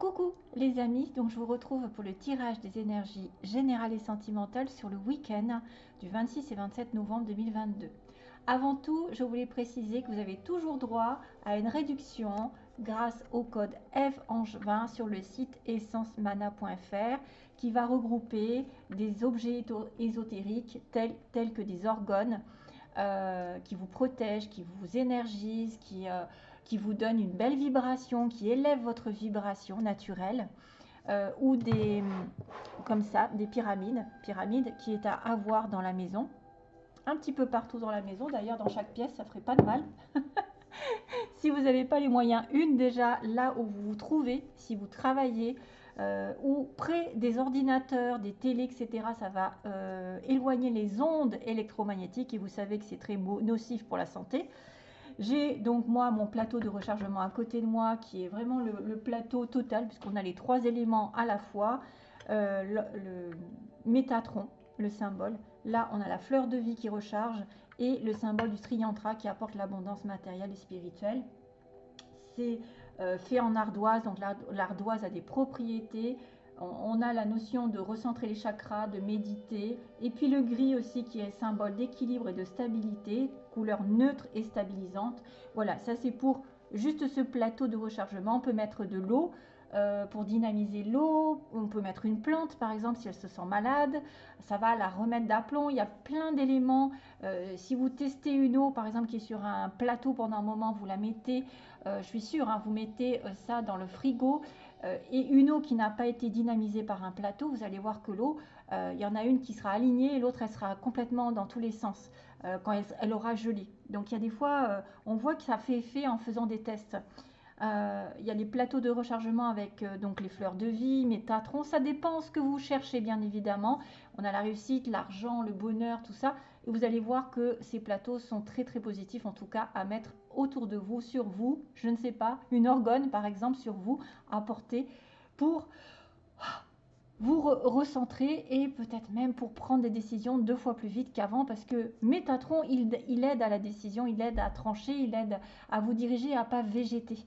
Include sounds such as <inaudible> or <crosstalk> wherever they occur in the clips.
Coucou les amis, donc je vous retrouve pour le tirage des énergies générales et sentimentales sur le week-end du 26 et 27 novembre 2022. Avant tout, je voulais préciser que vous avez toujours droit à une réduction grâce au code FANGE20 sur le site essencemana.fr qui va regrouper des objets ésotériques tels, que des organes euh, qui vous protègent, qui vous énergisent, qui... Euh, qui vous donne une belle vibration, qui élève votre vibration naturelle, euh, ou des, comme ça, des pyramides, pyramides qui est à avoir dans la maison, un petit peu partout dans la maison, d'ailleurs dans chaque pièce, ça ferait pas de mal. <laughs> si vous n'avez pas les moyens, une déjà là où vous vous trouvez, si vous travaillez, euh, ou près des ordinateurs, des télés, etc., ça va euh, éloigner les ondes électromagnétiques et vous savez que c'est très nocif pour la santé. J'ai donc moi mon plateau de rechargement à côté de moi qui est vraiment le, plateau total puisqu'on a les trois éléments à la fois. Euh, le, métatron, le symbole. Là, on a la fleur de vie qui recharge et le symbole du triantra qui apporte l'abondance matérielle et spirituelle. C'est euh, fait en ardoise, donc l'ardoise a des propriétés. On, a la notion de recentrer les chakras, de méditer. Et puis le gris aussi qui est symbole d'équilibre et de stabilité couleur neutre et stabilisante. Voilà, ça c'est pour juste ce plateau de rechargement. On peut mettre de l'eau euh, pour dynamiser l'eau. On peut mettre une plante par exemple si elle se sent malade. Ça va la remettre d'aplomb. Il y a plein d'éléments. Euh, si vous testez une eau par exemple qui est sur un plateau pendant un moment, vous la mettez, euh, je suis sûre, hein, vous mettez ça dans le frigo. et une eau qui n'a pas été dynamisée par un plateau, vous allez voir que l'eau, il y en a une qui sera alignée et l'autre elle sera complètement dans tous les sens. Euh, quand elle, aura gelé. Donc il y a des fois, euh, on voit que ça fait effet en faisant des tests. Euh, il y a les plateaux de rechargement avec donc les fleurs de vie, métatron. Ça dépend ce que vous cherchez, bien évidemment. On a la réussite, l'argent, le bonheur, tout ça. Et vous allez voir que ces plateaux sont très très positifs, en tout cas à mettre autour de vous, sur vous. Je ne sais pas, une orgone par exemple sur vous à porter pour vous recentrer et peut-être même pour prendre des décisions deux fois plus vite qu'avant parce que Métatron, il, aide à la décision, il aide à trancher, il aide à vous diriger, à pas végéter.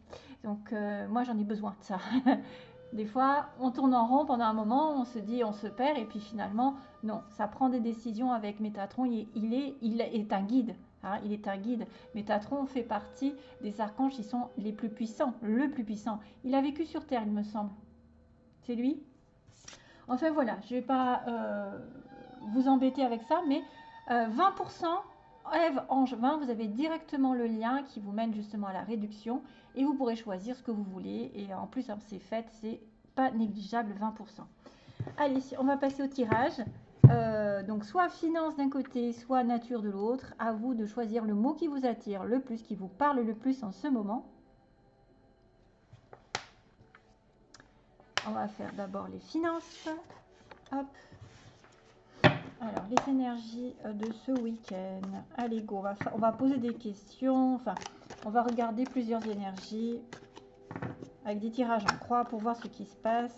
Donc euh, moi j'en ai besoin de ça. <laughs> des fois, on tourne en rond pendant un moment, on se dit, on se perd et puis finalement, non, ça prend des décisions avec Métatron, il, est, il est un guide. Hein, il est un guide. Métatron fait partie des archanges qui sont les plus puissants, le plus puissant. Il a vécu sur Terre, il me semble. C'est lui? Enfin voilà, je ne vais pas euh, vous embêter avec ça, mais 20% Eve Ange 20, vous avez directement le lien qui vous mène justement à la réduction et vous pourrez choisir ce que vous voulez. Et en plus, hein, c'est fait, c'est pas négligeable 20%. Allez, on va passer au tirage. Euh, donc soit finance d'un côté, soit nature de l'autre. À vous de choisir le mot qui vous attire le plus, qui vous parle le plus en ce moment. On va faire d'abord les finances. Alors, les énergies euh, de ce week-end. Allez, go. On va, on va poser des questions. Enfin, on va regarder plusieurs énergies avec des tirages en croix pour voir ce qui se passe.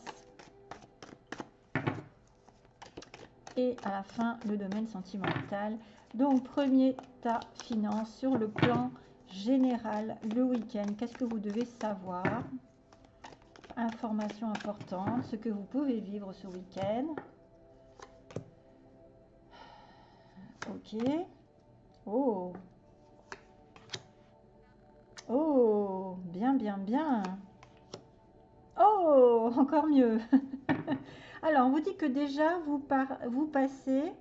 Et à la fin, le domaine sentimental. Donc, premier tas finance sur le plan général le week-end. Qu'est-ce que vous devez savoir? Information importante, ce que vous pouvez vivre ce week-end. Ok. Oh. Oh, bien, bien, bien. Oh, encore mieux. <laughs> Alors, on vous dit que déjà, vous, par, vous passez...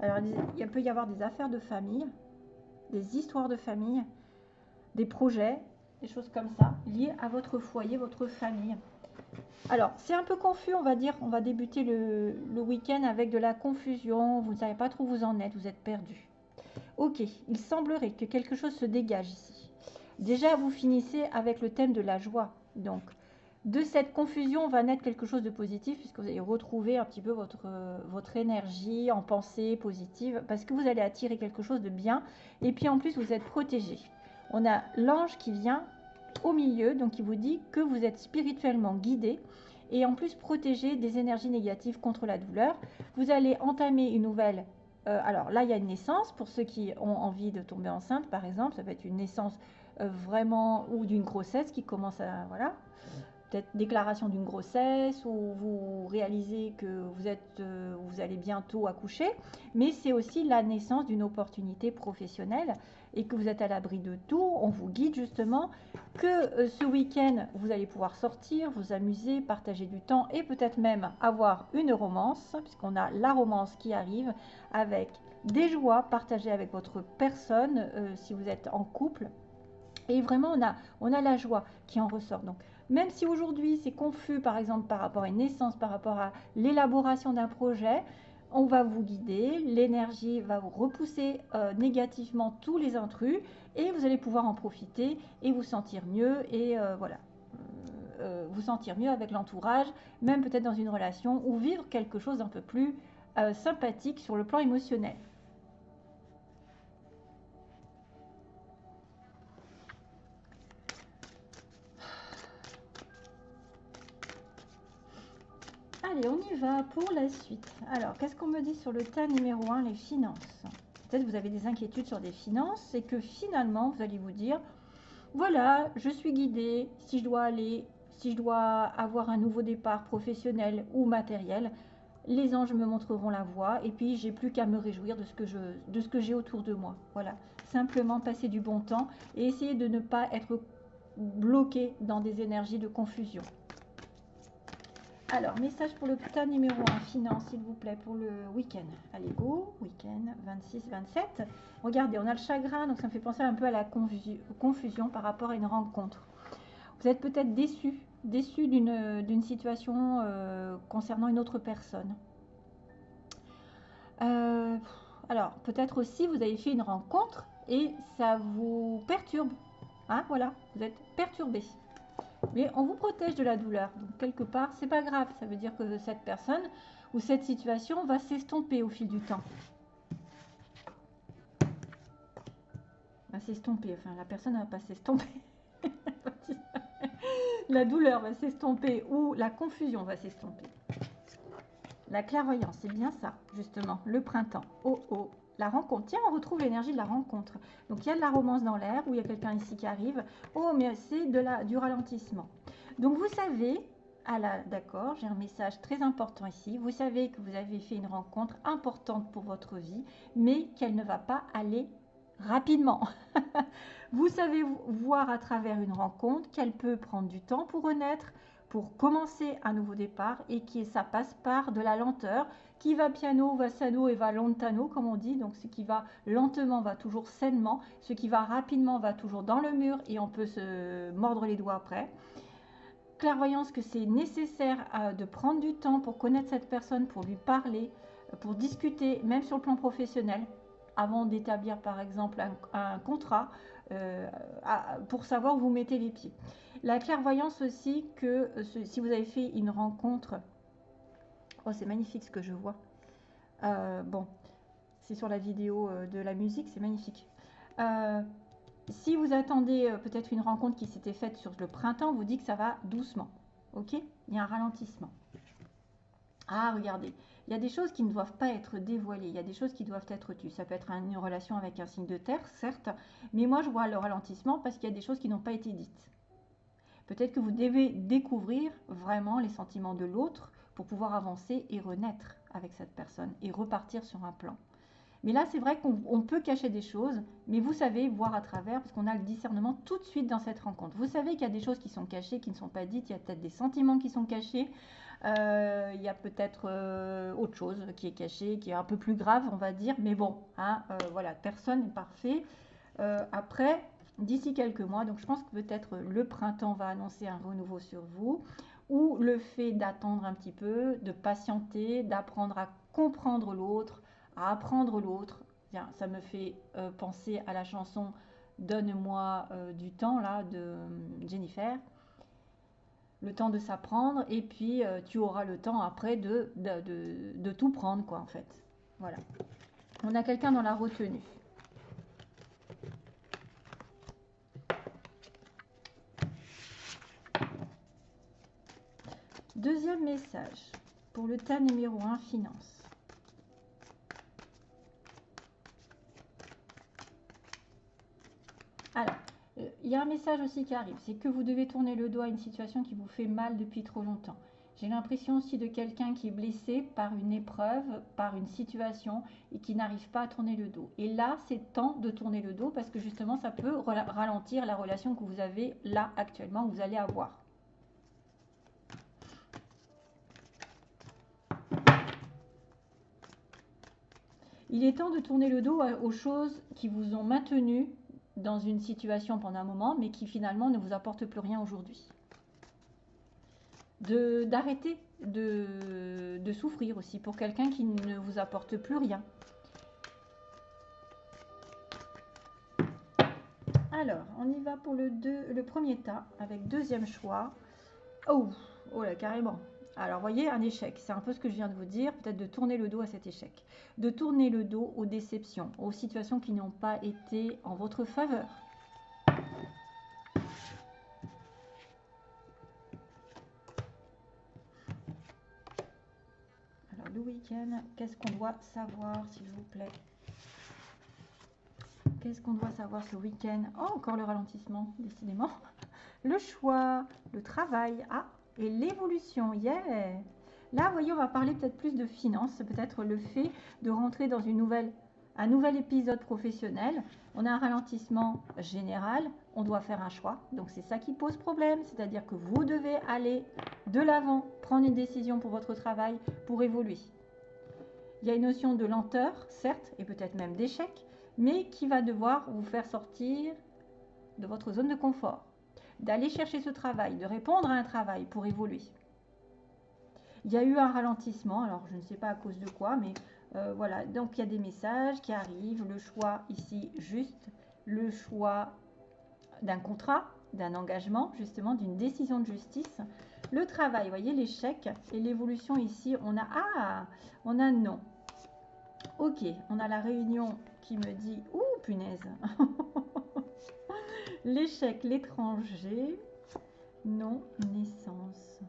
Alors, il peut y avoir des affaires de famille, des histoires de famille, des projets, des choses comme ça, liées à votre foyer, votre famille. Alors, c'est un peu confus, on va dire. On va débuter le, week-end avec de la confusion. Vous ne savez pas trop où vous en êtes, vous êtes perdu. Ok, il semblerait que quelque chose se dégage ici. Déjà, vous finissez avec le thème de la joie. Donc, de cette confusion va naître quelque chose de positif puisque vous allez retrouver un petit peu votre, votre énergie en pensée positive parce que vous allez attirer quelque chose de bien et puis en plus vous êtes protégé on a l'ange qui vient au milieu, donc il vous dit que vous êtes spirituellement guidé et en plus protégé des énergies négatives contre la douleur. Vous allez entamer une nouvelle. Euh, alors là, il y a une naissance pour ceux qui ont envie de tomber enceinte, par exemple. Ça peut être une naissance euh, vraiment ou d'une grossesse qui commence à voilà peut-être déclaration d'une grossesse ou vous réalisez que vous, êtes, euh, vous allez bientôt accoucher, mais c'est aussi la naissance d'une opportunité professionnelle et que vous êtes à l'abri de tout. On vous guide justement que euh, ce week-end, vous allez pouvoir sortir, vous amuser, partager du temps et peut-être même avoir une romance, puisqu'on a la romance qui arrive avec des joies partagées avec votre personne euh, si vous êtes en couple. Et vraiment, on a, on a la joie qui en ressort. Donc, même si aujourd'hui c'est confus, par exemple, par rapport à une naissance, par rapport à l'élaboration d'un projet, on va vous guider, l'énergie va vous repousser euh, négativement tous les intrus et vous allez pouvoir en profiter et vous sentir mieux et euh, voilà, euh, vous sentir mieux avec l'entourage, même peut-être dans une relation ou vivre quelque chose d'un peu plus sympathique sur le plan émotionnel. Allez, on y va pour la suite. Alors, qu'est-ce qu'on me dit sur le tas numéro 1, les finances? Peut-être vous avez des inquiétudes sur des finances et que finalement, vous allez vous dire, voilà, je suis guidée, si je dois aller, si je dois avoir un nouveau départ professionnel ou matériel, les anges me montreront la voie et puis j'ai plus qu'à me réjouir de ce que je de ce que j'ai autour de moi. Voilà, simplement passer du bon temps et essayer de ne pas être bloqué dans des énergies de confusion. Alors, message pour le putain numéro 1, finance, s'il vous plaît, pour le week-end. Allez, go, week-end 26-27. Regardez, on a le chagrin, donc ça me fait penser un peu à la confusion par rapport à une rencontre. Vous êtes peut-être déçu, déçu d'une situation euh, concernant une autre personne. Euh, alors, peut-être aussi, vous avez fait une rencontre et ça vous perturbe. Hein, voilà, vous êtes perturbé. Mais on vous protège de la douleur. Donc, quelque part, c'est pas grave. Ça veut dire que cette personne ou cette situation va s'estomper au fil du temps. Va s'estomper. Enfin, la personne ne va pas s'estomper. <laughs> la douleur va s'estomper ou la confusion va s'estomper. La clairvoyance, c'est bien ça, justement. Le printemps. Oh oh la rencontre. Tiens, on retrouve l'énergie de la rencontre. Donc il y a de la romance dans l'air, où il y a quelqu'un ici qui arrive. Oh, mais c'est du ralentissement. Donc vous savez, ah d'accord, j'ai un message très important ici. Vous savez que vous avez fait une rencontre importante pour votre vie, mais qu'elle ne va pas aller rapidement. <laughs> vous savez voir à travers une rencontre qu'elle peut prendre du temps pour renaître, pour commencer un nouveau départ et que ça passe par de la lenteur. Qui va piano va sano et va lontano, comme on dit. Donc ce qui va lentement va toujours sainement. Ce qui va rapidement va toujours dans le mur et on peut se mordre les doigts après. Clairvoyance que c'est nécessaire euh, de prendre du temps pour connaître cette personne, pour lui parler, pour discuter, même sur le plan professionnel, avant d'établir par exemple un, contrat, euh, pour savoir où vous mettez les pieds. La clairvoyance aussi que euh, si vous avez fait une rencontre, oh c'est magnifique ce que je vois. Euh, bon, c'est sur la vidéo de la musique, c'est magnifique. si vous attendez peut-être une rencontre qui s'était faite sur le printemps, vous dit que ça va doucement. Ok? Il y a un ralentissement. Ah, regardez, il y a des choses qui ne doivent pas être dévoilées, il y a des choses qui doivent être tues. Ça peut être une relation avec un signe de terre, certes, mais moi je vois le ralentissement parce qu'il y a des choses qui n'ont pas été dites. Peut-être que vous devez découvrir vraiment les sentiments de l'autre pour pouvoir avancer et renaître avec cette personne et repartir sur un plan. Mais là, c'est vrai qu'on peut cacher des choses, mais vous savez voir à travers, parce qu'on a le discernement tout de suite dans cette rencontre. Vous savez qu'il y a des choses qui sont cachées, qui ne sont pas dites, il y a peut-être des sentiments qui sont cachés, il y a peut-être euh, autre chose qui est cachée, qui est un peu plus grave, on va dire, mais bon, hein, euh, voilà, personne n'est parfait. après, d'ici quelques mois. Donc je pense que peut-être le printemps va annoncer un renouveau sur vous ou le fait d'attendre un petit peu, de patienter, d'apprendre à comprendre l'autre, à apprendre l'autre. Ça me fait euh, penser à la chanson Donne-moi euh, du temps là de euh, Jennifer. Le temps de s'apprendre et puis tu auras le temps après de, de, de tout prendre quoi en fait. Voilà. On a quelqu'un dans la retenue. Deuxième message pour le tas numéro 1, finance. Alors, euh, il y a un message aussi qui arrive, c'est que vous devez tourner le dos à une situation qui vous fait mal depuis trop longtemps. J'ai l'impression aussi de quelqu'un qui est blessé par une épreuve, par une situation et qui n'arrive pas à tourner le dos. Et là, c'est temps de tourner le dos parce que justement, ça peut ralentir la relation que vous avez là actuellement, que vous allez avoir. Il est temps de tourner le dos aux choses qui vous ont maintenu dans une situation pendant un moment, mais qui finalement ne vous apportent plus rien aujourd'hui d'arrêter de, de, souffrir aussi pour quelqu'un qui ne vous apporte plus rien. Alors, on y va pour le premier tas avec deuxième choix. Oh, oh là, carrément. Alors, voyez, un échec, c'est un peu ce que je viens de vous dire, peut-être de tourner le dos à cet échec. De tourner le dos aux déceptions, aux situations qui n'ont pas été en votre faveur. week-end. Qu'est-ce qu'on doit savoir, s'il vous plaît? Qu'est-ce qu'on doit savoir ce week-end Oh, encore le ralentissement, décidément. <laughs> Le choix, le travail, ah, et l'évolution, yeah Là, vous voyez, on va parler peut-être plus de finances, peut-être le fait de rentrer dans une nouvelle, un nouvel épisode professionnel. On a un ralentissement général, on doit faire un choix. Donc, c'est ça qui pose problème, c'est-à-dire que vous devez aller de l'avant, prendre une décision pour votre travail, pour évoluer. Il y a une notion de lenteur, certes, et peut-être même d'échec, mais qui va devoir vous faire sortir de votre zone de confort, d'aller chercher ce travail, de répondre à un travail pour évoluer. Il y a eu un ralentissement, alors je ne sais pas à cause de quoi, mais euh, voilà, donc il y a des messages qui arrivent, le choix ici juste, le choix d'un contrat, d'un engagement, justement, d'une décision de justice. Le travail, voyez, l'échec et l'évolution ici, on a ah, on a non. Ok, on a la réunion qui me dit Ouh, punaise <laughs> L'échec, l'étranger, non, naissance.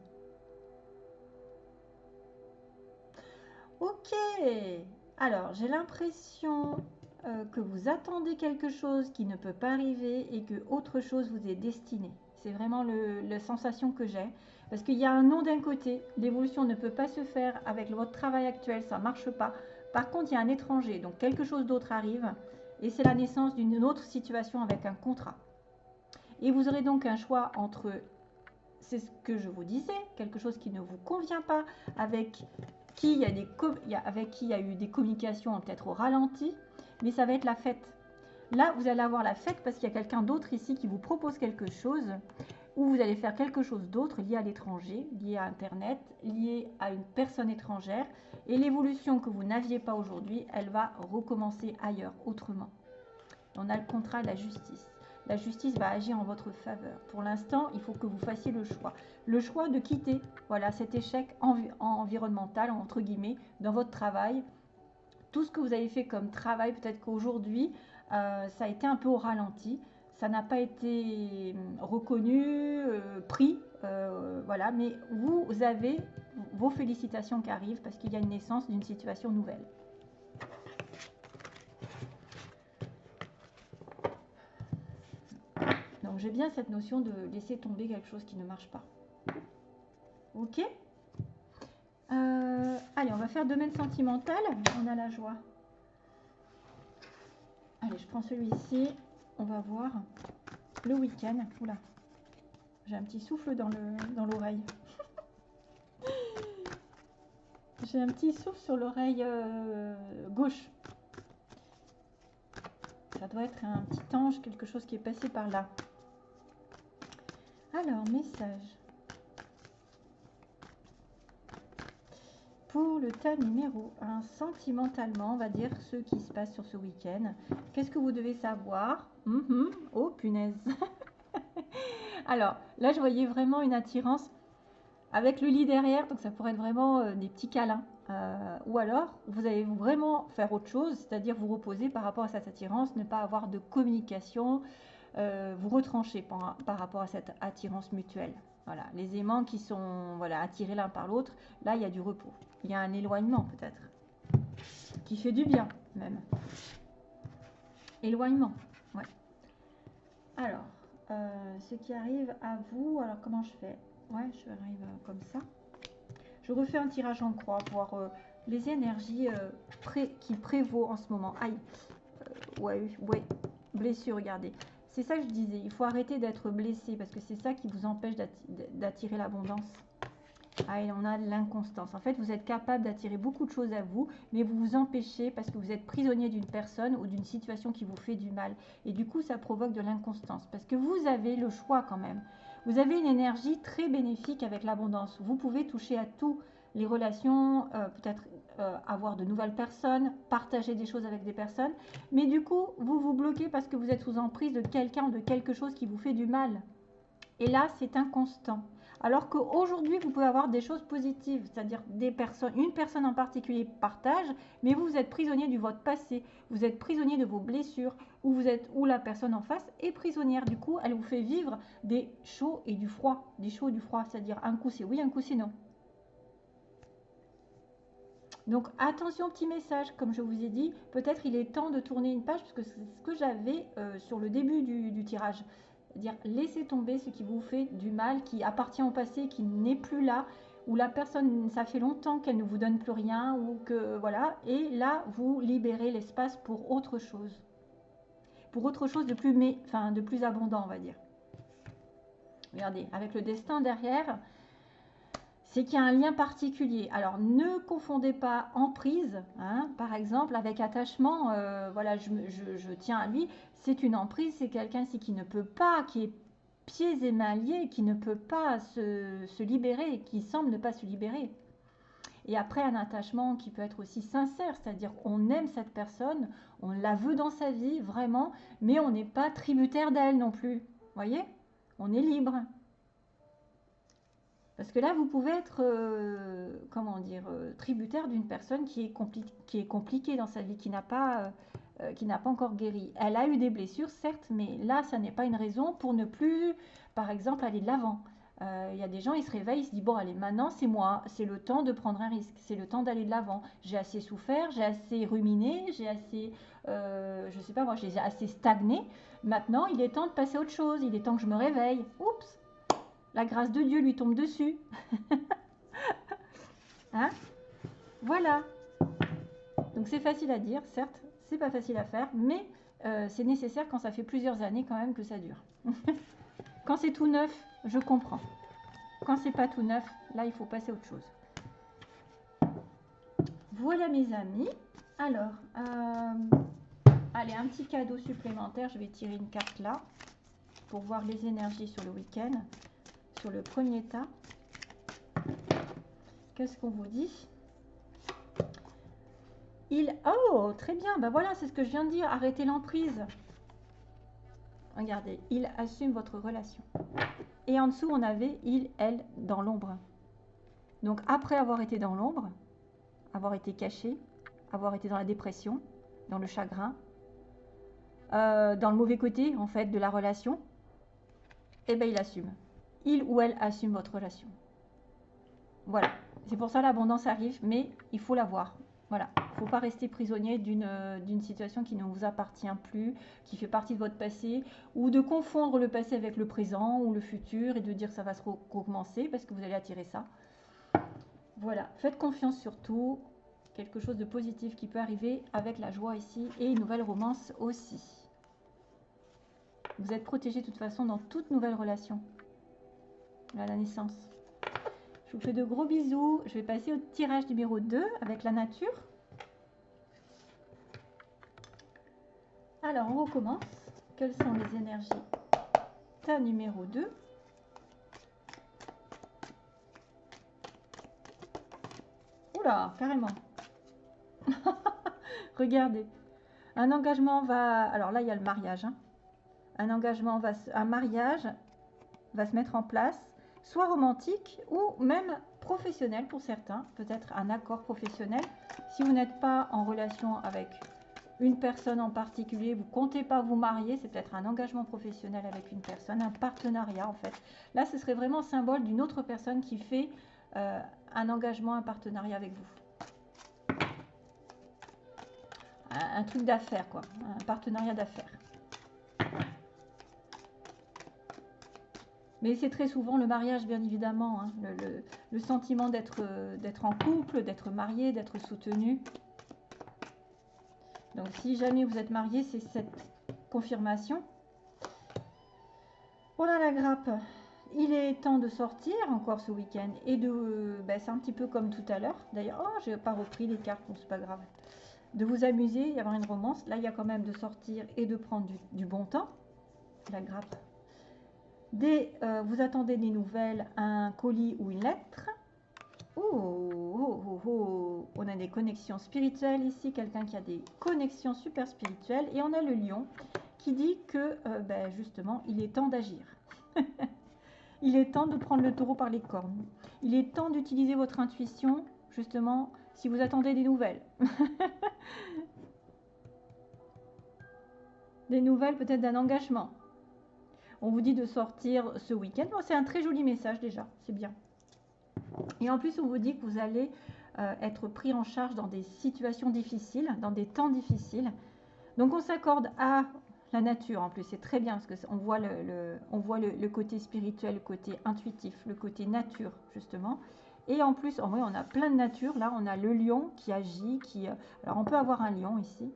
Ok, alors j'ai l'impression euh, que vous attendez quelque chose qui ne peut pas arriver et que autre chose vous est destiné. C'est vraiment la sensation que j'ai. Parce qu'il y a un non d'un côté, l'évolution ne peut pas se faire avec votre travail actuel, ça ne marche pas. Par contre, il y a un étranger, donc quelque chose d'autre arrive, et c'est la naissance d'une autre situation avec un contrat. Et vous aurez donc un choix entre, c'est ce que je vous disais, quelque chose qui ne vous convient pas, avec qui il y a, eu des communications peut-être au ralenti, mais ça va être la fête. Là, vous allez avoir la fête parce qu'il y a quelqu'un d'autre ici qui vous propose quelque chose ou vous allez faire quelque chose d'autre lié à l'étranger, lié à Internet, lié à une personne étrangère. Et l'évolution que vous n'aviez pas aujourd'hui, elle va recommencer ailleurs, autrement. On a le contrat de la justice. La justice va agir en votre faveur. Pour l'instant, il faut que vous fassiez le choix. Le choix de quitter voilà, cet échec environnemental, entre guillemets, dans votre travail. Tout ce que vous avez fait comme travail, peut-être qu'aujourd'hui, euh, ça a été un peu au ralenti ça n'a pas été hum, reconnu, euh, pris, euh, voilà, mais vous avez vos félicitations qui arrivent parce qu'il y a une naissance d'une situation nouvelle. J'ai bien cette notion de laisser tomber quelque chose qui ne marche pas. Ok euh, Allez, on va faire domaine sentimental. On a la joie. Allez, je prends celui-ci on va voir le week-end. Oula, j'ai un petit souffle dans l'oreille. Dans <laughs> j'ai un petit souffle sur l'oreille euh, gauche. Ça doit être un petit ange, quelque chose qui est passé par là. Alors, message. Pour le tas numéro 1, sentimentalement, on va dire ce qui se passe sur ce week-end. Qu'est-ce que vous devez savoir? Mhm. Oh, punaise. <laughs> Alors, là, je voyais vraiment une attirance avec le lit derrière, donc ça pourrait être vraiment euh, des petits câlins. Euh, ou alors, vous allez vraiment faire autre chose, c'est-à-dire vous reposer par rapport à cette attirance, ne pas avoir de communication, euh, vous retrancher par, rapport à cette attirance mutuelle. Voilà, les aimants qui sont voilà, attirés l'un par l'autre, là, il y a du repos. Il y a un éloignement peut-être, qui fait du bien même. Éloignement. Alors, euh, ce qui arrive à vous. Alors, comment je fais? Ouais, je arrive euh, comme ça. Je refais un tirage en croix pour voir les énergies qui prévaut en ce moment. Aïe, ouais, ouais, blessure, regardez. C'est ça que je disais, il faut arrêter d'être blessé parce que c'est ça qui vous empêche d'attirer l'abondance. Ah, on a l'inconstance. En fait, vous êtes capable d'attirer beaucoup de choses à vous, mais vous vous empêchez parce que vous êtes prisonnier d'une personne ou d'une situation qui vous fait du mal. Et du coup, ça provoque de l'inconstance parce que vous avez le choix quand même. Vous avez une énergie très bénéfique avec l'abondance. Vous pouvez toucher à tout. Les relations, euh, peut-être euh, avoir de nouvelles personnes, partager des choses avec des personnes. Mais du coup, vous vous bloquez parce que vous êtes sous emprise de quelqu'un ou de quelque chose qui vous fait du mal. Et là, c'est inconstant. Alors qu'aujourd'hui, vous pouvez avoir des choses positives, c'est-à-dire des personnes, une personne en particulier partage, mais vous, êtes prisonnier du votre passé, vous êtes prisonnier de vos blessures, ou vous êtes, ou la personne en face est prisonnière. Du coup, elle vous fait vivre des chauds et du froid, des chauds et du froid, c'est-à-dire un coup c'est oui, un coup c'est non. Donc attention, petit message, comme je vous ai dit, peut-être il est temps de tourner une page, parce que c'est ce que j'avais euh, sur le début du tirage dire laissez tomber ce qui vous fait du mal, qui appartient au passé, qui n'est plus là, où la personne, ça fait longtemps qu'elle ne vous donne plus rien, ou que voilà, et là vous libérez l'espace pour autre chose, pour autre chose de plus, mais, de plus abondant, on va dire. Regardez, avec le destin derrière, c'est qu'il y a un lien particulier. Alors, ne confondez pas emprise, hein, par exemple, avec attachement. Euh, voilà, je, tiens à lui. C'est une emprise, c'est quelqu'un qui ne peut pas, qui est pieds et mains liés, qui ne peut pas se, libérer, qui semble ne pas se libérer. Et après, un attachement qui peut être aussi sincère, c'est-à-dire on aime cette personne, on la veut dans sa vie, vraiment, mais on n'est pas tributaire d'elle non plus. Voyez? On est libre. Parce que là, vous pouvez être, euh, comment dire, euh, tributaire d'une personne qui est, qui est compliquée dans sa vie, qui n'a pas, euh, pas encore guéri. Elle a eu des blessures, certes, mais là, ça n'est pas une raison pour ne plus, par exemple, aller de l'avant. Il y a des gens, ils se réveillent, ils se disent, bon, allez, maintenant, c'est moi, c'est le temps de prendre un risque, c'est le temps d'aller de l'avant. J'ai assez souffert, j'ai assez ruminé, j'ai assez, je sais pas moi, j'ai assez stagné. Maintenant, il est temps de passer à autre chose, il est temps que je me réveille. Oups, la grâce de Dieu lui tombe dessus. <laughs> hein? Voilà. Donc c'est facile à dire, certes, c'est pas facile à faire, mais euh, c'est nécessaire quand ça fait plusieurs années quand même que ça dure. <laughs> quand c'est tout neuf, je comprends. Quand c'est pas tout neuf, là il faut passer à autre chose. Voilà mes amis. Alors, euh, allez, un petit cadeau supplémentaire. Je vais tirer une carte là pour voir les énergies sur le week-end sur le premier tas. Qu'est-ce qu'on vous dit? Il... Oh, très bien. Ben voilà, c'est ce que je viens de dire. Arrêtez l'emprise. Regardez, il assume votre relation. Et en dessous, on avait il, elle, dans l'ombre. Donc, après avoir été dans l'ombre, avoir été caché, avoir été dans la dépression, dans le chagrin, euh, dans le mauvais côté, en fait, de la relation, eh bien, il assume il ou elle assume votre relation. Voilà. C'est pour ça l'abondance arrive, mais il faut la voir. Voilà. Il ne faut pas rester prisonnier euh, d'une situation qui ne vous appartient plus, qui fait partie de votre passé, ou de confondre le passé avec le présent ou le futur et de dire que ça va se recommencer parce que vous allez attirer ça. Voilà. Faites confiance surtout. Quelque chose de positif qui peut arriver avec la joie ici et une nouvelle romance aussi. Vous êtes protégé de toute façon dans toute nouvelle relation à la naissance. Je vous fais de gros bisous. Je vais passer au tirage numéro 2 avec la nature. Alors, on recommence. Quelles sont les énergies Ta numéro 2. Oula, carrément. <laughs> Regardez. Un engagement va... Alors là, il y a le mariage. Hein. Un engagement va... Un mariage va se mettre en place soit romantique ou même professionnel pour certains, peut-être un accord professionnel. Si vous n'êtes pas en relation avec une personne en particulier, vous comptez pas vous marier, c'est peut-être un engagement professionnel avec une personne, un partenariat en fait. Là, ce serait vraiment symbole d'une autre personne qui fait euh, un engagement, un partenariat avec vous. Un, un truc d'affaires, quoi. Un partenariat d'affaires. Mais c'est très souvent le mariage, bien évidemment, hein, le, sentiment d'être en couple, d'être marié, d'être soutenu. Donc si jamais vous êtes marié, c'est cette confirmation. Voilà la grappe. Il est temps de sortir encore ce week-end et de... Ben, c'est un petit peu comme tout à l'heure. D'ailleurs, oh, je n'ai pas repris les cartes, c'est pas grave. De vous amuser, y une romance. Là, il y a quand même de sortir et de prendre du, bon temps. La grappe. Dès euh, vous attendez des nouvelles, un colis ou une lettre. Oh, oh, oh, on a des connexions spirituelles ici, quelqu'un qui a des connexions super spirituelles. Et on a le lion qui dit que, euh, ben, justement, il est temps d'agir. <laughs> il est temps de prendre le taureau par les cornes. Il est temps d'utiliser votre intuition, justement, si vous attendez des nouvelles. <laughs> des nouvelles peut-être d'un engagement. On vous dit de sortir ce week-end. c'est un très joli message déjà, c'est bien. Et en plus, on vous dit que vous allez euh, être pris en charge dans des situations difficiles, dans des temps difficiles. Donc on s'accorde à la nature en plus, c'est très bien parce qu'on voit, le, on voit le, côté spirituel, le côté intuitif, le côté nature justement. Et en plus, on a plein de nature. Là, on a le lion qui agit. Euh, alors, on peut avoir un lion ici.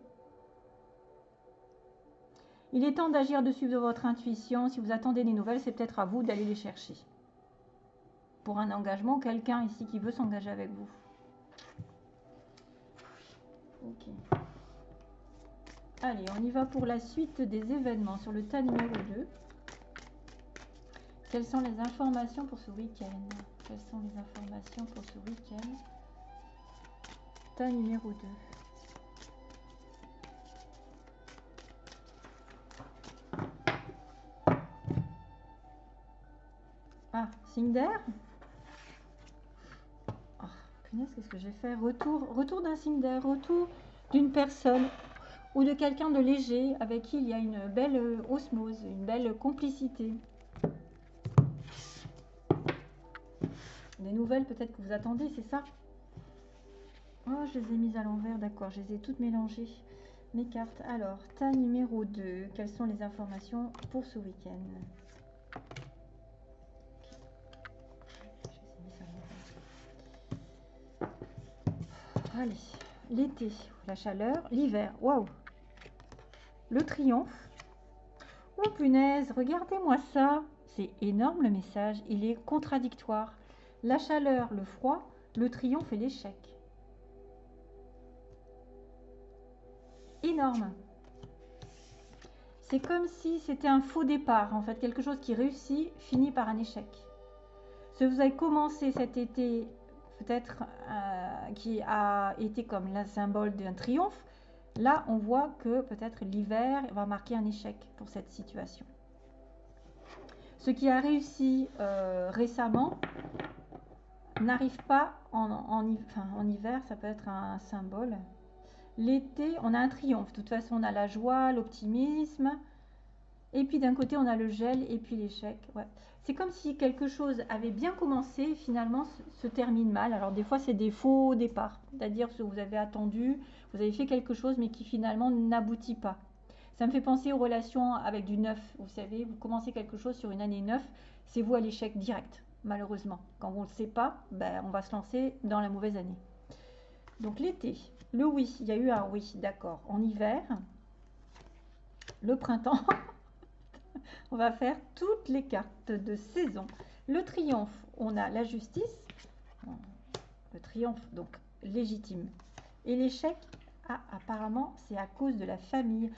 Il est temps d'agir de votre intuition. Si vous attendez des nouvelles, c'est peut-être à vous d'aller les chercher. Pour un engagement, quelqu'un ici qui veut s'engager avec vous. Ok. Allez, on y va pour la suite des événements sur le tas numéro 2. Quelles sont les informations pour ce week-end? Quelles sont les informations pour ce week-end? Tas numéro 2. Ah, signe d'air oh, Punaise, qu'est-ce que j'ai fait Retour, retour d'un signe d'air, retour d'une personne ou de quelqu'un de léger avec qui il y a une belle euh, osmose, une belle complicité. Des nouvelles peut-être que vous attendez, c'est ça Oh, je les ai mises à l'envers, d'accord, je les ai toutes mélangées. Mes cartes. Alors, tas numéro 2, quelles sont les informations pour ce week-end? Allez, l'été, la chaleur, l'hiver, waouh le triomphe. Oh punaise, regardez-moi ça. C'est énorme le message, il est contradictoire. La chaleur, le froid, le triomphe et l'échec. Énorme. C'est comme si c'était un faux départ, en fait, quelque chose qui réussit finit par un échec. Que vous avez commencé cet été, euh, qui a été comme le symbole d'un triomphe, Là, on voit que peut-être l'hiver va marquer un échec pour cette situation. Ce qui a réussi euh, récemment n'arrive pas en, hiver, ça peut être un, symbole. L'été, on a un triomphe. De toute façon, on a la joie, l'optimisme. Et puis d'un côté, on a le gel et puis l'échec. C'est comme si quelque chose avait bien commencé, finalement se, se termine mal. Alors des fois, c'est des faux départs, c'est-à-dire que vous avez attendu, vous avez fait quelque chose mais qui finalement n'aboutit pas. Ça me fait penser aux relations avec du neuf. Vous savez, vous commencez quelque chose sur une année neuf, c'est vous à l'échec direct, malheureusement. Quand on ne le sait pas, ben, on va se lancer dans la mauvaise année. Donc l'été, le oui, il y a eu un oui, d'accord. En hiver, le printemps, <laughs> on va faire toutes les cartes de saison. Le triomphe, on a la justice, le triomphe donc légitime. Et l'échec, ah, apparemment, c'est à cause de la famille.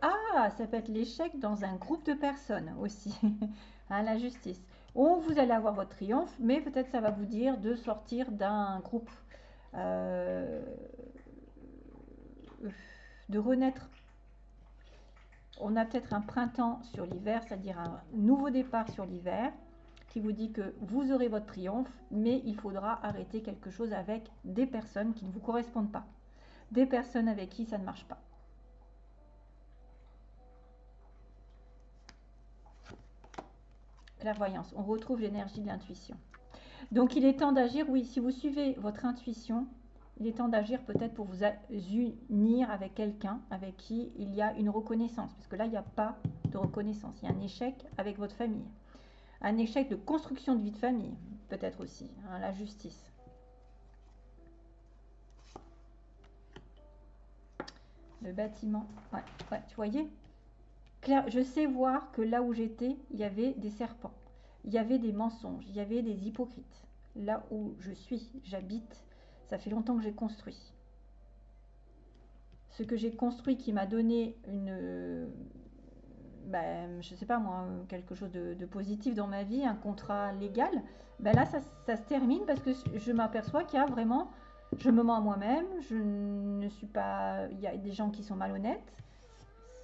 Ah, ça peut être l'échec dans un groupe de personnes aussi. <laughs> hein, la justice. Ou vous allez avoir votre triomphe, mais peut-être ça va vous dire de sortir d'un groupe. Euh, de renaître. On a peut-être un printemps sur l'hiver, c'est-à-dire un nouveau départ sur l'hiver, qui vous dit que vous aurez votre triomphe, mais il faudra arrêter quelque chose avec des personnes qui ne vous correspondent pas des personnes avec qui ça ne marche pas. Clairvoyance, on retrouve l'énergie de l'intuition. Donc il est temps d'agir, oui, si vous suivez votre intuition, il est temps d'agir peut-être pour vous unir avec quelqu'un avec qui il y a une reconnaissance. Parce que là, il n'y a pas de reconnaissance. Il y a un échec avec votre famille. un échec de construction de vie de famille, peut-être aussi, hein, la justice. Le bâtiment, ouais, ouais, tu voyais? Je sais voir que là où j'étais, il y avait des serpents, il y avait des mensonges, il y avait des hypocrites. Là où je suis, j'habite, ça fait longtemps que j'ai construit. Ce que j'ai construit qui m'a donné une, ben, je sais pas moi, quelque chose de, positif dans ma vie, un contrat légal, ben là, ça, ça se termine parce que je m'aperçois qu'il y a vraiment, je me mens à moi-même, je ne suis pas, il y a des gens qui sont malhonnêtes.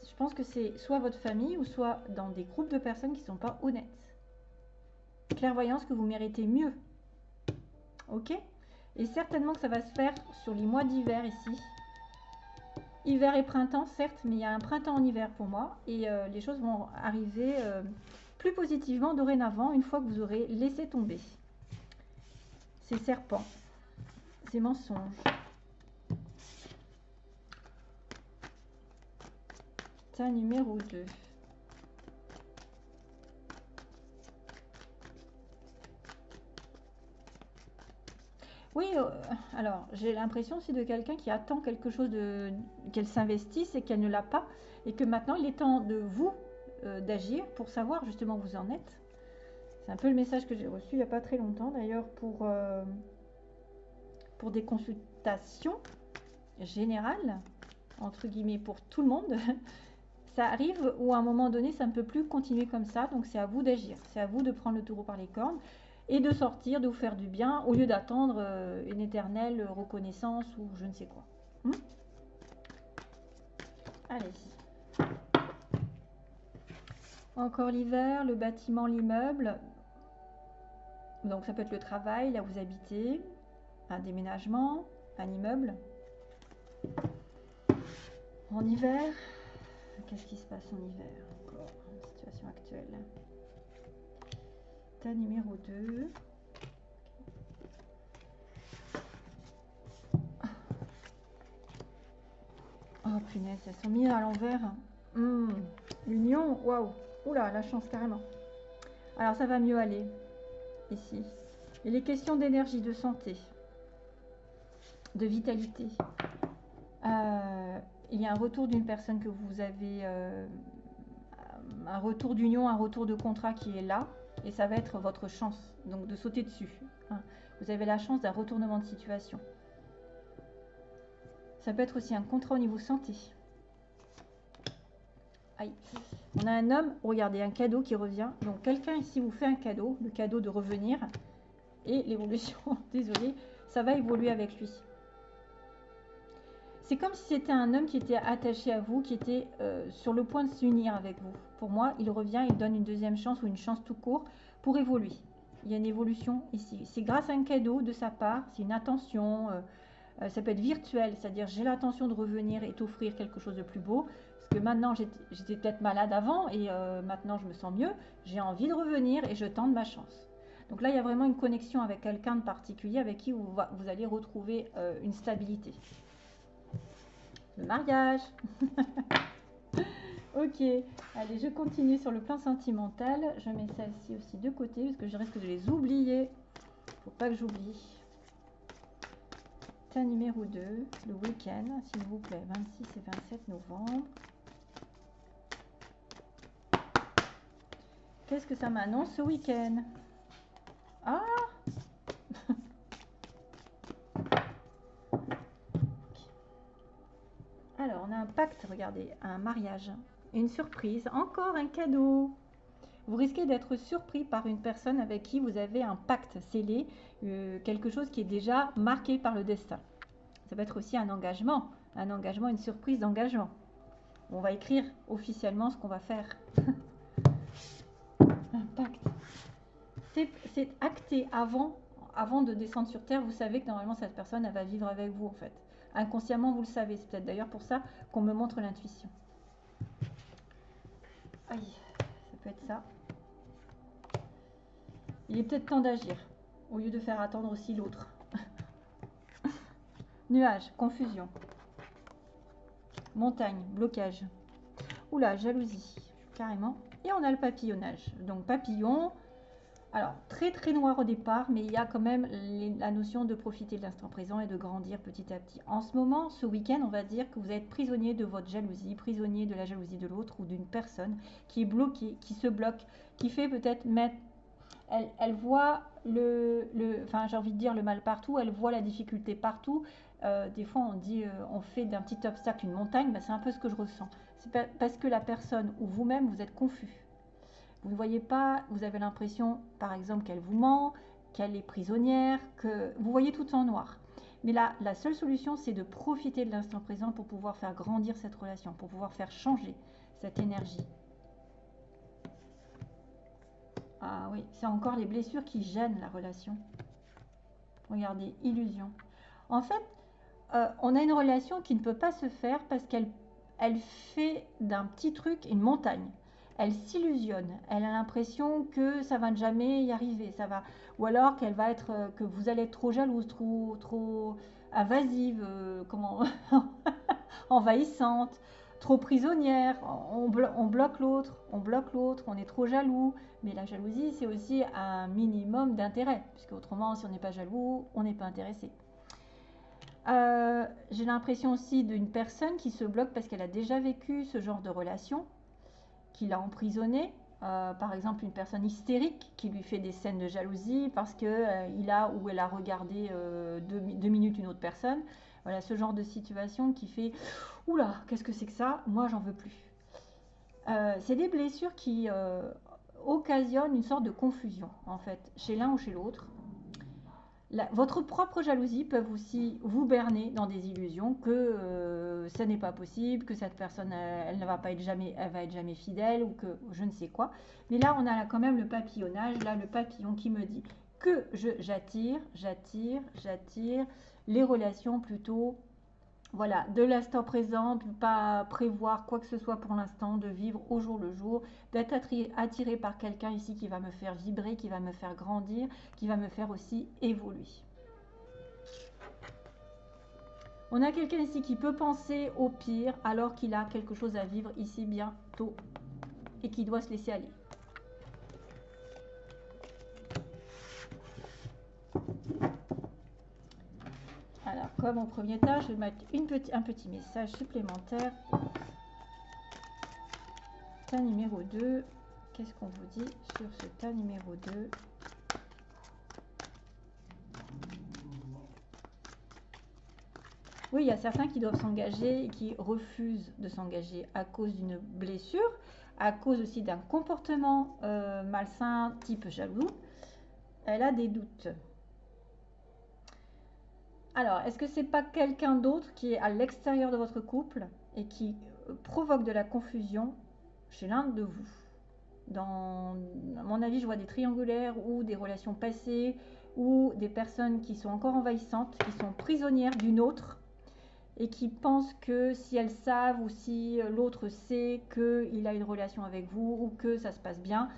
Je pense que c'est soit votre famille ou soit dans des groupes de personnes qui ne sont pas honnêtes. Clairvoyance que vous méritez mieux. Ok? Et certainement que ça va se faire sur les mois d'hiver ici. Hiver et printemps, certes, mais il y a un printemps en hiver pour moi. Et euh, les choses vont arriver euh, plus positivement dorénavant une fois que vous aurez laissé tomber ces serpents, ces mensonges. Ça, numéro 2. Oui, euh, alors j'ai l'impression aussi de quelqu'un qui attend quelque chose de qu'elle s'investisse et qu'elle ne l'a pas, et que maintenant il est temps de vous euh, d'agir pour savoir justement où vous en êtes. C'est un peu le message que j'ai reçu il n'y a pas très longtemps d'ailleurs pour, euh, pour des consultations générales, entre guillemets, pour tout le monde. <laughs> ça arrive où à un moment donné ça ne peut plus continuer comme ça, donc c'est à vous d'agir, c'est à vous de prendre le taureau par les cornes et de sortir, de vous faire du bien, au lieu d'attendre euh, une éternelle reconnaissance ou je ne sais quoi. Hmm Allez. Encore l'hiver, le bâtiment, l'immeuble. Donc ça peut être le travail, là où vous habitez, un déménagement, un immeuble. En hiver, qu'est-ce qui se passe en hiver encore? Situation actuelle numéro 2. Oh punaise, elles sont mises à l'envers. Hmm, l'union, waouh. Oula, la chance carrément. Alors ça va mieux aller ici. Il est question d'énergie, de santé, de vitalité. Euh, il y a un retour d'une personne que vous avez, euh, un retour d'union, un retour de contrat qui est là et ça va être votre chance donc de sauter dessus. Hein. Vous avez la chance d'un retournement de situation. Ça peut être aussi un contrat au niveau santé. Aïe. On a un homme, regardez, un cadeau qui revient. Donc quelqu'un ici vous fait un cadeau, le cadeau de revenir. Et l'évolution, <laughs> désolé, ça va évoluer avec lui. C'est comme si c'était un homme qui était attaché à vous, qui était euh, sur le point de s'unir avec vous. Pour moi, il revient, il donne une deuxième chance ou une chance tout court pour évoluer. Il y a une évolution ici. C'est grâce à un cadeau de sa part, c'est une attention, euh, euh, ça peut être virtuel, c'est-à-dire j'ai l'intention de revenir et t'offrir quelque chose de plus beau. Parce que maintenant, j'étais peut-être malade avant et maintenant je me sens mieux. J'ai envie de revenir et je tente ma chance. Donc là, il y a vraiment une connexion avec quelqu'un de particulier avec qui vous, vous allez retrouver une stabilité mariage. <laughs> ok, allez, je continue sur le plan sentimental. Je mets celle-ci aussi de côté parce que je risque de les oublier. Faut pas que j'oublie. Ta numéro 2, le week-end, s'il vous plaît, 26 et 27 novembre. Qu'est-ce que ça m'annonce ce week-end? Ah regardez, un mariage, une surprise, encore un cadeau. Vous risquez d'être surpris par une personne avec qui vous avez un pacte scellé, euh, quelque chose qui est déjà marqué par le destin. Ça peut être aussi un engagement, un engagement, une surprise d'engagement. On va écrire officiellement ce qu'on va faire. <laughs> un pacte. C'est acté avant, avant de descendre sur Terre. Vous savez que normalement cette personne, elle va vivre avec vous en fait. Inconsciemment, vous le savez. C'est peut-être d'ailleurs pour ça qu'on me montre l'intuition. Aïe, ça peut être ça. Il est peut-être temps d'agir, au lieu de faire attendre aussi l'autre. <laughs> Nuage, confusion. Montagne, blocage. Oula, jalousie, carrément. Et on a le papillonnage. Donc papillon, alors, très très noir au départ, mais il y a quand même la notion de profiter de l'instant présent et de grandir petit à petit. En ce moment, ce week-end, on va dire que vous êtes prisonnier de votre jalousie, prisonnier de la jalousie de l'autre ou d'une personne qui est bloquée, qui se bloque, qui fait peut-être mettre... Elle, voit le, enfin j'ai envie de dire le mal partout, elle voit la difficulté partout. Euh, des fois, on dit, euh, on fait d'un petit obstacle une montagne, ben, c'est un peu ce que je ressens. C'est parce que la personne ou vous-même, vous êtes confus vous ne voyez pas, vous avez l'impression, par exemple, qu'elle vous ment, qu'elle est prisonnière, que vous voyez tout en noir. Mais là, la seule solution, c'est de profiter de l'instant présent pour pouvoir faire grandir cette relation, pour pouvoir faire changer cette énergie. Ah oui, c'est encore les blessures qui gênent la relation. Regardez, illusion. En fait, euh, on a une relation qui ne peut pas se faire parce qu'elle elle fait d'un petit truc une montagne elle s'illusionne. Elle a l'impression que ça va jamais y arriver, ça va, ou alors qu'elle va être, euh, que vous allez être trop jalouse, trop, trop invasive, euh, comment, <laughs> envahissante, trop prisonnière. On, bloque l'autre, on bloque l'autre, on est trop jaloux. Mais la jalousie, c'est aussi un minimum d'intérêt, puisque autrement, si on n'est pas jaloux, on n'est pas intéressé. Euh, j'ai l'impression aussi d'une personne qui se bloque parce qu'elle a déjà vécu ce genre de relation qui l'a emprisonné. Euh, par exemple, une personne hystérique qui lui fait des scènes de jalousie parce qu'il euh, il a ou elle a regardé euh, deux, minutes une autre personne. Voilà, ce genre de situation qui fait Oula, qu'est-ce que c'est que ça? Moi, j'en veux plus. c'est des blessures qui occasionnent une sorte de confusion, en fait, chez l'un ou chez l'autre votre propre jalousie peut aussi vous berner dans des illusions que euh, ça n'est pas possible, que cette personne elle, ne va pas être jamais, elle va être jamais fidèle ou que je ne sais quoi. Mais là, on a quand même le papillonnage, là le papillon qui me dit que j'attire, j'attire, j'attire les relations plutôt voilà, de l'instant présent, de pas prévoir quoi que ce soit pour l'instant, de vivre au jour le jour, d'être attiré par quelqu'un ici qui va me faire vibrer, qui va me faire grandir, qui va me faire aussi évoluer. On a quelqu'un ici qui peut penser au pire alors qu'il a quelque chose à vivre ici bientôt et qui doit se laisser aller. Comme au premier tas, je vais mettre un petit message supplémentaire. Tas numéro 2. Qu'est-ce qu'on vous dit sur ce tas numéro 2 Oui, il y a certains qui doivent s'engager et qui refusent de s'engager à cause d'une blessure, à cause aussi d'un comportement euh, malsain type jaloux. Elle a des doutes. Alors, est-ce que c'est pas quelqu'un d'autre qui est à l'extérieur de votre couple et qui euh, provoque de la confusion chez l'un de vous? Dans mon avis, je vois des triangulaires ou des relations passées ou des personnes qui sont encore envahissantes, qui sont prisonnières d'une autre et qui pensent que si elles savent ou si euh, l'autre sait qu'il a une relation avec vous ou que ça se passe bien,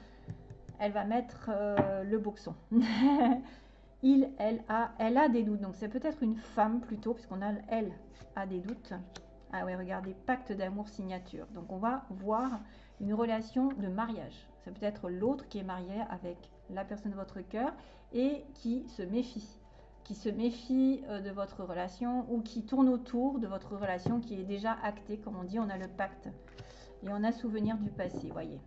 elle va mettre euh, le boxon. <laughs> il, elle a, elle a des doutes. Donc c'est peut-être une femme plutôt, puisqu'on a elle a des doutes. Ah ouais, regardez, pacte d'amour signature. Donc on va voir une relation de mariage. C'est peut-être l'autre qui est marié avec la personne de votre cœur et qui se méfie qui se méfie euh, de votre relation ou qui tourne autour de votre relation qui est déjà actée, comme on dit, on a le pacte. Et on a souvenir du passé, voyez.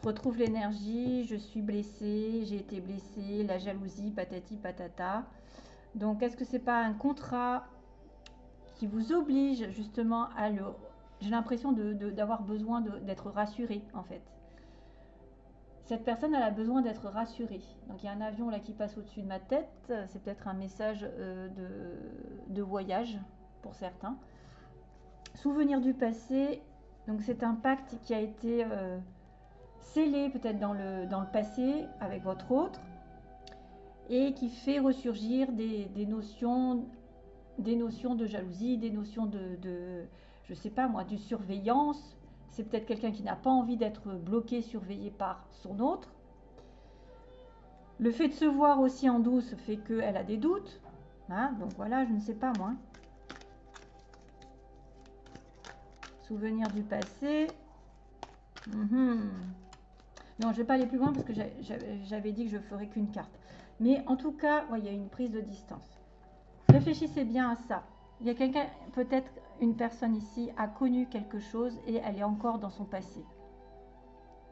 Je retrouve l'énergie, je suis blessée, j'ai été blessée, la jalousie, patati patata. Donc, est-ce que c'est pas un contrat qui vous oblige justement à le... J'ai l'impression d'avoir besoin d'être rassurée en fait. Cette personne elle a besoin d'être rassurée. Donc il y a un avion là qui passe au-dessus de ma tête. C'est peut-être un message euh, de, voyage pour certains. Souvenir du passé. Donc c'est un pacte qui a été euh, scellé peut-être dans le, passé avec votre autre et qui fait ressurgir des, notions des notions de jalousie, des notions de, de je sais pas moi, du surveillance. C'est peut-être quelqu'un qui n'a pas envie d'être bloqué, surveillé par son autre. Le fait de se voir aussi en douce fait qu'elle a des doutes. Hein, donc voilà, je ne sais pas moi. Souvenir du passé. Mhm. Non, je ne vais pas aller plus loin parce que j'avais dit que je ferais qu'une carte. Mais en tout cas, il y a une prise de distance. Réfléchissez bien à ça. Il y a peut-être une personne ici, a connu quelque chose et elle est encore dans son passé.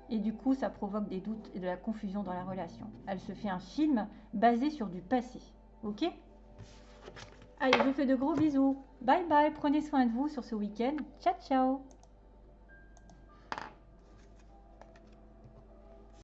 Et du coup, ça provoque des doutes et de la confusion dans la relation. Elle se fait un film basé sur du passé. Ok? Allez, je vous fais de gros bisous. Bye bye, prenez soin de vous sur ce week-end. Ciao, ciao